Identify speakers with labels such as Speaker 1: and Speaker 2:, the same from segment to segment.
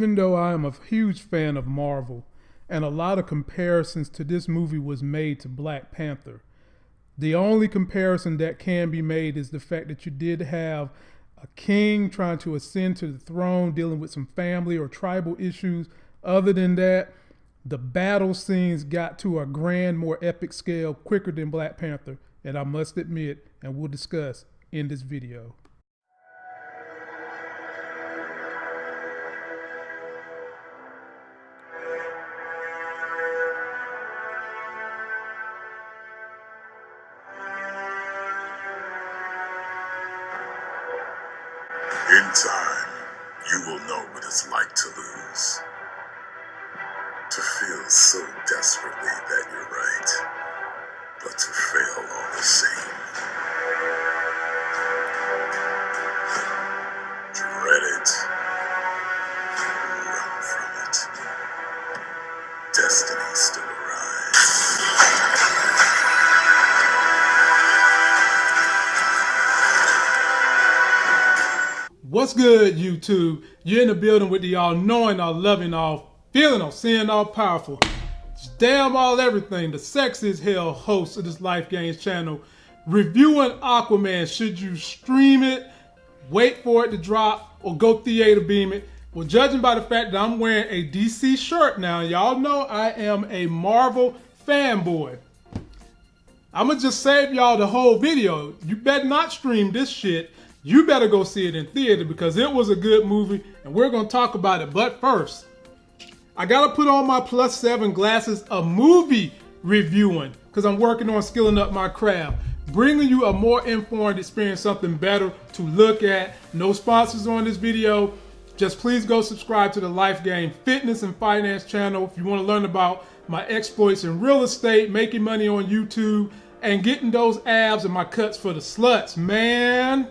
Speaker 1: Even though I am a huge fan of Marvel, and a lot of comparisons to this movie was made to Black Panther, the only comparison that can be made is the fact that you did have a king trying to ascend to the throne, dealing with some family or tribal issues. Other than that, the battle scenes got to a grand, more epic scale quicker than Black Panther, and I must admit, and we'll discuss in this video.
Speaker 2: In time, you will know what it's like to lose. To feel so desperately that you're right, but to fail all the same.
Speaker 1: What's good, YouTube? You're in the building with the all knowing, all loving, all feeling, all seeing, all powerful. Damn all everything. The sexiest hell host of this Life Games channel. Reviewing Aquaman. Should you stream it, wait for it to drop, or go theater beam it? Well, judging by the fact that I'm wearing a DC shirt now, y'all know I am a Marvel fanboy. I'm gonna just save y'all the whole video. You better not stream this shit. You better go see it in theater because it was a good movie and we're gonna talk about it. But first, I gotta put on my plus seven glasses of movie reviewing because I'm working on skilling up my craft. Bringing you a more informed experience, something better to look at. No sponsors on this video. Just please go subscribe to the Life Game Fitness and Finance channel if you want to learn about my exploits in real estate, making money on YouTube, and getting those abs and my cuts for the sluts, man.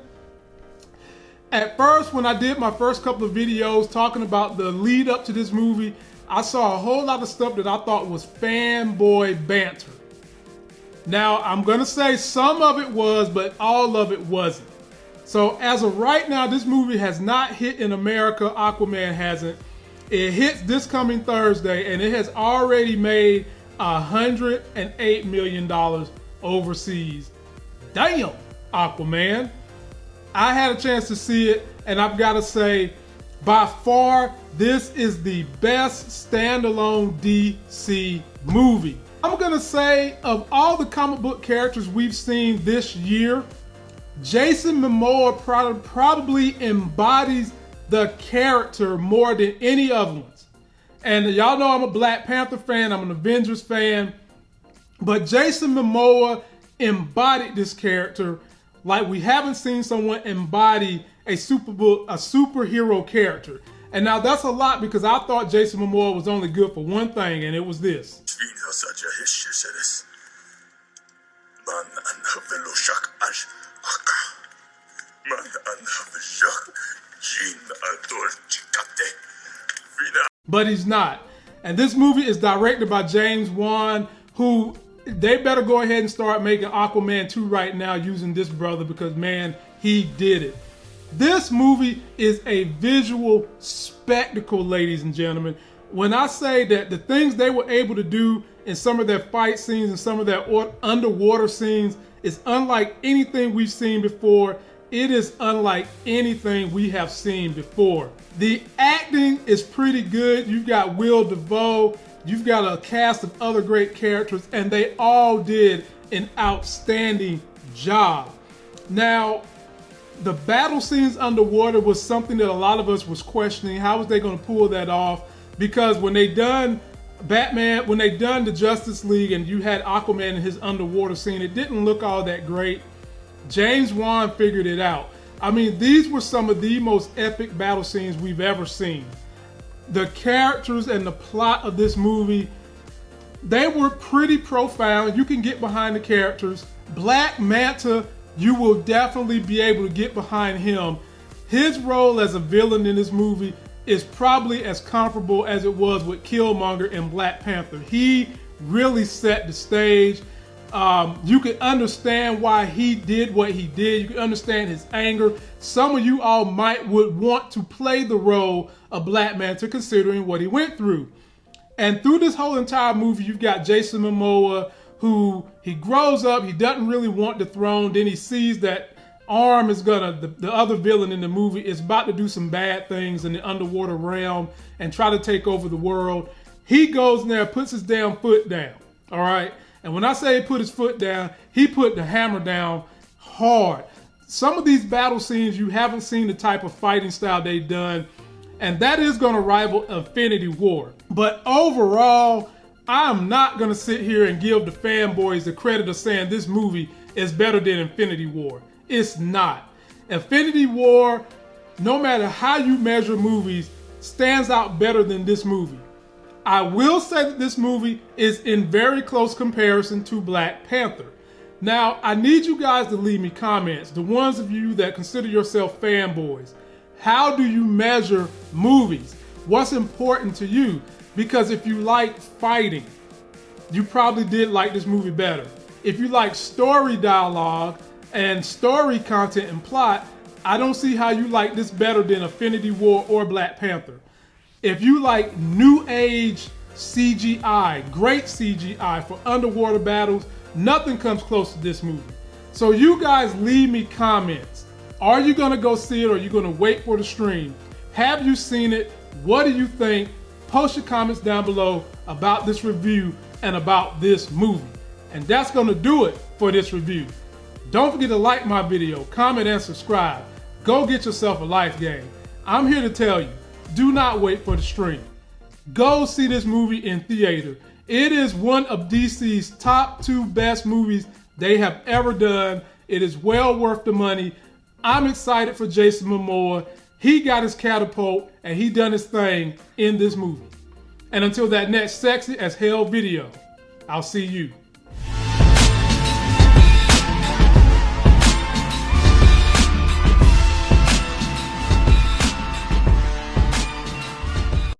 Speaker 1: At first, when I did my first couple of videos talking about the lead up to this movie, I saw a whole lot of stuff that I thought was fanboy banter. Now, I'm gonna say some of it was, but all of it wasn't. So as of right now, this movie has not hit in America. Aquaman hasn't. It hits this coming Thursday, and it has already made $108 million overseas. Damn, Aquaman. I had a chance to see it, and I've got to say, by far, this is the best standalone DC movie. I'm gonna say, of all the comic book characters we've seen this year, Jason Momoa probably embodies the character more than any other ones. And y'all know I'm a Black Panther fan, I'm an Avengers fan, but Jason Momoa embodied this character like we haven't seen someone embody a super a superhero character. And now that's a lot because I thought Jason Momoa was only good for one thing, and it was this. But he's not. And this movie is directed by James Wan, who they better go ahead and start making Aquaman 2 right now using this brother because man, he did it. This movie is a visual spectacle, ladies and gentlemen. When I say that the things they were able to do in some of their fight scenes and some of their underwater scenes is unlike anything we've seen before. It is unlike anything we have seen before. The acting is pretty good. You've got Willem Dafoe, you've got a cast of other great characters, and they all did an outstanding job. Now, the battle scenes underwater was something that a lot of us was questioning. How was they going to pull that off? Because when they done Batman, when they done the Justice League and you had Aquaman in his underwater scene, it didn't look all that great. James Wan figured it out. I mean, these were some of the most epic battle scenes we've ever seen. The characters and the plot of this movie, they were pretty profound. You can get behind the characters. Black Manta you will definitely be able to get behind him. His role as a villain in this movie is probably as comparable as it was with Killmonger in Black Panther. He really set the stage. Um, you can understand why he did what he did. You can understand his anger. Some of you all might would want to play the role of Black Manta considering what he went through. And through this whole entire movie, you've got Jason Momoa, who he grows up, he doesn't really want the throne. Then he sees that Orm is gonna, the, the other villain in the movie is about to do some bad things in the underwater realm and try to take over the world. He goes in there, puts his damn foot down. All right. And when I say he put his foot down, he put the hammer down hard. Some of these battle scenes, you haven't seen the type of fighting style they've done, and that is going to rival Infinity War. But overall, I'm not going to sit here and give the fanboys the credit of saying this movie is better than Infinity War. It's not. Infinity War, no matter how you measure movies, stands out better than this movie. I will say that this movie is in very close comparison to Black Panther. Now, I need you guys to leave me comments, the ones of you that consider yourself fanboys. How do you measure movies? What's important to you? Because if you like fighting, you probably did like this movie better. If you like story dialogue and story content and plot, I don't see how you like this better than Infinity War or Black Panther. If you like new age CGI, great CGI for underwater battles, nothing comes close to this movie. So you guys leave me comments. Are you gonna go see it or are you gonna wait for the stream? Have you seen it? What do you think? Post your comments down below about this review and about this movie. And that's gonna do it for this review. Don't forget to like my video, comment and subscribe. Go get yourself a life game. I'm here to tell you, do not wait for the stream. Go see this movie in theater. It is one of DC's top two best movies they have ever done. It is well worth the money. I'm excited for Jason Momoa. He got his catapult and he done his thing in this movie. And until that next sexy as hell video, I'll see you.